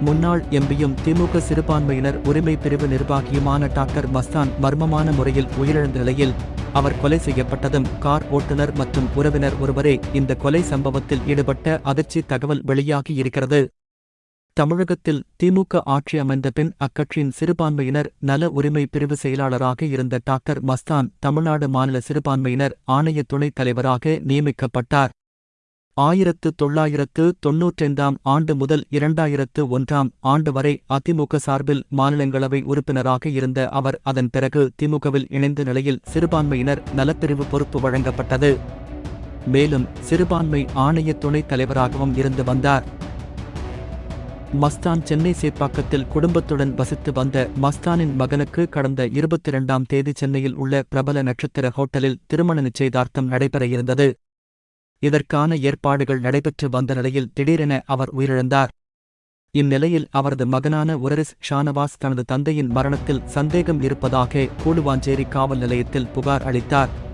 முன்னாள் எம்பியும் திமுக சிறுபான்மையினர் உரிமை பிரிவு நிர்வாகியுமான டாக்டர் மஸ்தான் மர்மமான முறையில் உயிரிழந்த நிலையில் அவர் கொலை செய்யப்பட்டதும் கார் ஓட்டுநர் மற்றும் உறவினர் ஒருவரே இந்த கொலை சம்பவத்தில் ஈடுபட்ட அதிர்ச்சி தகவல் வெளியாகி இருக்கிறது. தமிழகத்தில் திமுக ஆட்சி அமைந்த பின் அக்கட்சியின் சிறுபான்மையினர் நல உரிமை பிரிவு செயலாளராக இருந்த டாக்டர் மஸ்தான் தமிழ்நாடு மாநில சிறுபான்மையினர் ஆணைய துணைத் தலைவராக நியமிக்கப்பட்டார். ஆயிரத்து தொள்ளாயிரத்து தொன்னூற்றைந்தாம் ஆண்டு முதல் இரண்டாயிரத்து ஒன்றாம் ஆண்டு வரை அதிமுக சார்பில் மாநிலங்களவை உறுப்பினராக இருந்த அவர் அதன் பிறகு திமுகவில் இணைந்த நிலையில் சிறுபான்மையினர் நலப்பிரிவு பொறுப்பு வழங்கப்பட்டது. மேலும் சிறுபான்மை ஆணைய துணைத் தலைவராகவும் இருந்து வந்தார். மஸ்தான் சென்னை சேப்பாக்கத்தில் குடும்பத்துடன் வசித்து வந்த மஸ்தானின் மகனுக்கு கடந்த இருபத்தி இரண்டாம் தேதி சென்னையில் உள்ள பிரபல நட்சத்திர ஹோட்டலில் திருமண நிச்சயதார்த்தம் நடைபெற இருந்தது. இதற்கான ஏற்பாடுகள் நடைபெற்று வந்த நிலையில் திடீரென அவர் உயிரிழந்தார். இந்நிலையில் அவரது மகனான உரரிஸ் ஷானவாஸ் தனது தந்தையின் மரணத்தில் சந்தேகம் இருப்பதாக கூடுவாஞ்சேரி காவல் நிலையத்தில் புகார் அளித்தார்.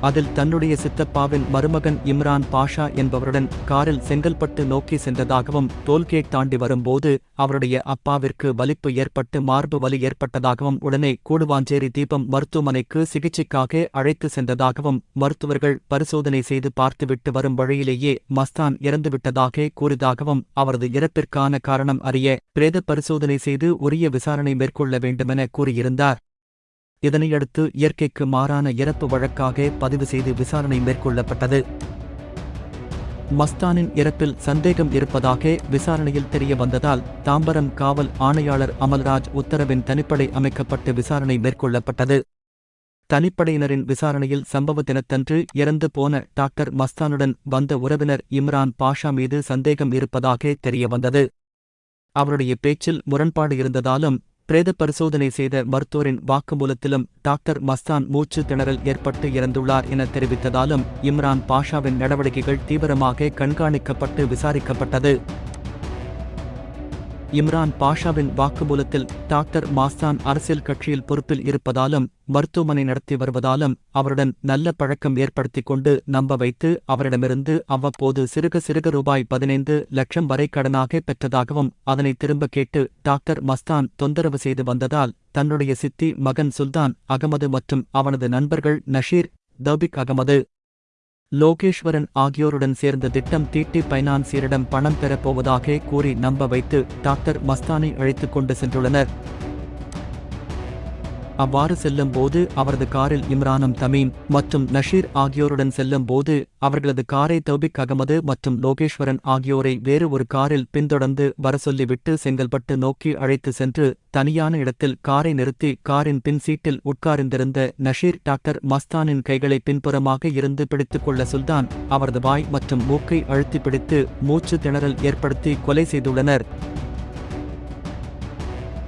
அதில் தன்னுடைய சித்தப்பாவின் மருமகன் இம்ரான் பாஷா என்பவருடன் காரில் செங்கல்பட்டு நோக்கி சென்றதாகவும் டோல்கேட் தாண்டி வரும்போது அவருடைய அப்பாவிற்கு வலிப்பு ஏற்பட்டு மார்பு வலி ஏற்பட்டதாகவும் உடனே கூடுவாஞ்சேரி தீபம் மருத்துவமனைக்கு சிகிச்சைக்காக அழைத்து சென்றதாகவும் மருத்துவர்கள் பரிசோதனை செய்து பார்த்துவிட்டு வரும் வழியிலேயே மஸ்தான் இறந்துவிட்டதாக கூறியதாகவும் அவரது இறப்பிற்கான காரணம் அறிய பிரேத பரிசோதனை செய்து உரிய விசாரணை மேற்கொள்ள வேண்டுமென கூறியிருந்தார். இதனையடுத்து இயற்கைக்கு மாறான இறப்பு வழக்காக பதிவு செய்து விசாரணை மேற்கொள்ளப்பட்டது. மஸ்தானின் இறப்பில் சந்தேகம் இருப்பதாக விசாரணையில் தெரிய வந்ததால் தாம்பரம் காவல் ஆணையாளர் அமல்ராஜ் உத்தரவின் தனிப்படை அமைக்கப்பட்டு விசாரணை மேற்கொள்ளப்பட்டது. தனிப்படையினரின் விசாரணையில் சம்பவ தினத்தன்று இறந்து போன டாக்டர் மஸ்தானுடன் வந்த உறவினர் இம்ரான் பாஷா மீது சந்தேகம் இருப்பதாக தெரியவந்தது அவருடைய பேச்சில் முரண்பாடு இருந்ததாலும் பிரேத பரிசோதனை செய்த மருத்துவரின் வாக்குமூலத்திலும் டாக்டர் மஸ்தான் மூச்சு திணறல் ஏற்பட்டு இறந்துள்ளார் என தெரிவித்ததாலும் இம்ரான் பாஷாவின் நடவடிக்கைகள் தீவிரமாக கண்காணிக்கப்பட்டு விசாரிக்கப்பட்டது. இம்ரான் பாஷாவின் வாக்குமூலத்தில் டாக்டர் மாஸ்தான் அரசியல் கட்சியில் பொறுப்பில் இருப்பதாலும் மருத்துவமனை நடத்தி வருவதாலும் அவருடன் நல்ல பழக்கம் ஏற்படுத்திக் கொண்டு நம்ப வைத்து அவரிடமிருந்து அவ்வப்போது சிறுக சிறுக ரூபாய் பதினைந்து லட்சம் வரை கடனாக பெற்றதாகவும் அதனை திரும்ப கேட்டு டாக்டர் மஸ்தான் தொந்தரவு செய்து வந்ததால் தன்னுடைய சித்தி மகன் சுல்தான் அகமது மற்றும் அவனது நண்பர்கள் நஷீர் தௌபிக் அகமது லோகேஸ்வரன் ஆகியோருடன் சேர்ந்த திட்டம் தீட்டி பைனான்சியரிடம் பணம் பெறப்போவதாக கூறி நம்ப வைத்து டாக்டர் மஸ்தானை அழைத்துக் கொண்டு சென்றுள்ளனர். அவ்வாறு செல்லும் போது அவரது காரில் இம்ரானும் தமீம் மற்றும் நஷீர் ஆகியோருடன் செல்லும் போது அவர்களது காரை தௌபிக் அகமது மற்றும் லோகேஸ்வரன் ஆகியோரை வேறு ஒரு காரில் பின்தொடர்ந்து வர சொல்லிவிட்டு செங்கல்பட்டு நோக்கி அழைத்து சென்று தனியான இடத்தில் காரை நிறுத்தி காரின் பின் சீட்டில் உட்கார்ந்திருந்த நஷீர் டாக்டர் மஸ்தானின் கைகளை பின்புறமாக இருந்து பிடித்துக் கொள்ள சுல்தான் அவரது வாய் மற்றும் மூக்கை அழுத்தி பிடித்து மூச்சு திணறல் ஏற்படுத்தி கொலை செய்துள்ளனர்.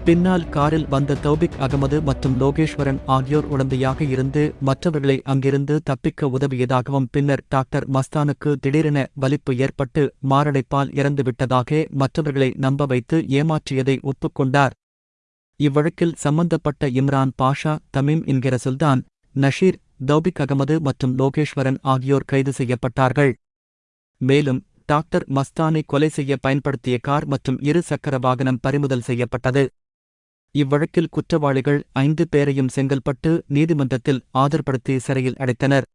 பின்னால் காரில் வந்த தௌபிக் அகமது மற்றும் லோகேஸ்வரன் ஆகியோர் உடந்தையாக இருந்து மற்றவர்களை அங்கிருந்து தப்பிக்க உதவியதாகவும் பின்னர் டாக்டர் மஸ்தானுக்கு திடீரென வலிப்பு ஏற்பட்டு மாரடைப்பால் இறந்துவிட்டதாக மற்றவர்களை நம்ப வைத்து ஏமாற்றியதை ஒப்புக்கொண்டார். இவ்வழக்கில் சம்பந்தப்பட்ட இம்ரான் பாஷா தமீம் என்கிற சுல்தான் நஷீர் தௌபிக் அகமது மற்றும் லோகேஸ்வரன் ஆகியோர் கைது செய்யப்பட்டார்கள். மேலும் டாக்டர் மஸ்தானை கொலை செய்ய பயன்படுத்திய கார் மற்றும் இரு சக்கர வாகனம் பறிமுதல் செய்யப்பட்டது. இவ்வழக்கில் குற்றவாளிகள் ஐந்து பேரையும் செங்கல்பட்டு நீதிமன்றத்தில் ஆஜர்படுத்தி சிறையில் அடைத்தனர்.